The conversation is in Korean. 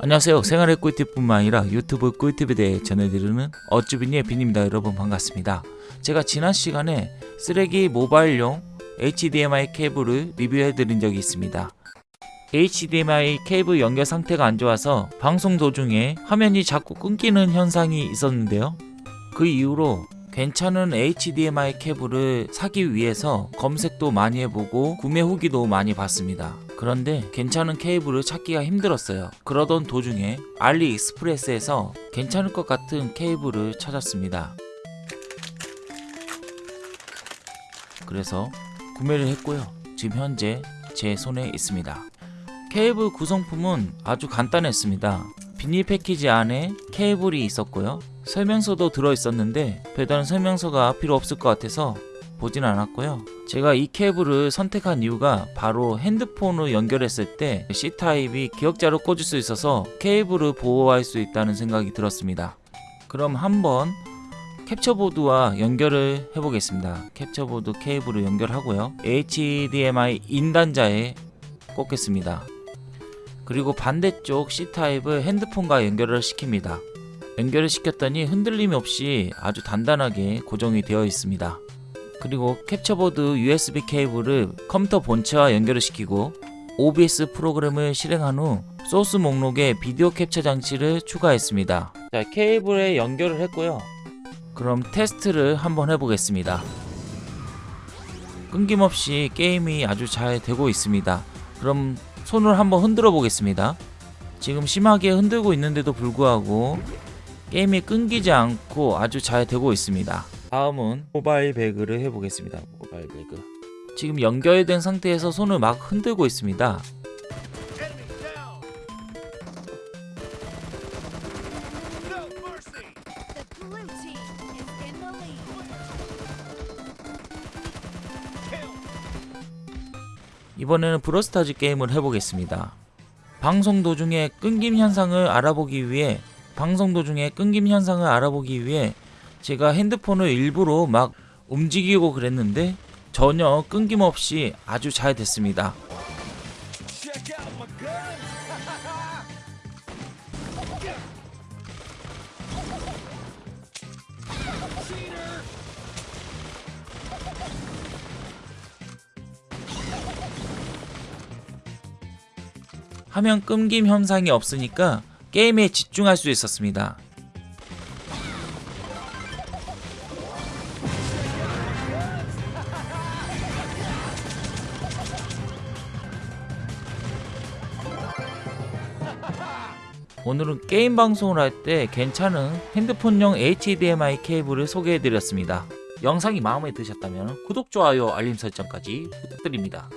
안녕하세요. 생활의 꿀팁뿐만 아니라 유튜브 꿀팁에 대해 전해드리는 어쭈비니의 빈입니다. 여러분 반갑습니다. 제가 지난 시간에 쓰레기 모바일용 HDMI 케이블을 리뷰해드린 적이 있습니다. HDMI 케이블 연결 상태가 안 좋아서 방송 도중에 화면이 자꾸 끊기는 현상이 있었는데요. 그 이후로 괜찮은 HDMI 케이블을 사기 위해서 검색도 많이 해보고 구매 후기도 많이 봤습니다. 그런데 괜찮은 케이블을 찾기가 힘들었어요. 그러던 도중에 알리익스프레스에서 괜찮을 것 같은 케이블을 찾았습니다. 그래서 구매를 했고요. 지금 현재 제 손에 있습니다. 케이블 구성품은 아주 간단했습니다. 비닐 패키지 안에 케이블이 있었고요. 설명서도 들어있었는데 별다른 설명서가 필요 없을 것 같아서 보진 않았고요. 제가 이 케이블을 선택한 이유가 바로 핸드폰을 연결했을 때 C타입이 기억자로 꽂을 수 있어서 케이블을 보호할 수 있다는 생각이 들었습니다. 그럼 한번 캡처보드와 연결을 해보겠습니다. 캡처보드 케이블을 연결하고요. HDMI 인단자에 꽂겠습니다. 그리고 반대쪽 C타입을 핸드폰과 연결을 시킵니다. 연결을 시켰더니 흔들림 없이 아주 단단하게 고정이 되어 있습니다. 그리고 캡처보드 USB 케이블을 컴퓨터 본체와 연결을 시키고 OBS 프로그램을 실행한 후 소스 목록에 비디오 캡처 장치를 추가했습니다. 자, 케이블에 연결을 했고요. 그럼 테스트를 한번 해보겠습니다. 끊김없이 게임이 아주 잘 되고 있습니다. 그럼 손을 한번 흔들어 보겠습니다. 지금 심하게 흔들고 있는데도 불구하고 게임이 끊기지 않고 아주 잘 되고 있습니다. 다음은 모바일 배그를 해보겠습니다. 모바일 배그. 지금 연결된 상태에서 손을 막 흔들고 있습니다. 이번에는 브로스타즈 게임을 해보겠습니다. 방송 도중에 끊김 현상을 알아보기 위해 방송 도중에 끊김 현상을 알아보기 위해 제가 핸드폰을 일부러 막 움직이고 그랬는데 전혀 끊김없이 아주 잘 됐습니다. 화면 끊김 현상이 없으니까 게임에 집중할 수 있었습니다. 오늘은 게임 방송을 할 때 괜찮은 핸드폰용 HDMI 케이블을 소개해드렸습니다. 영상이 마음에 드셨다면 구독, 좋아요, 알림 설정까지 부탁드립니다.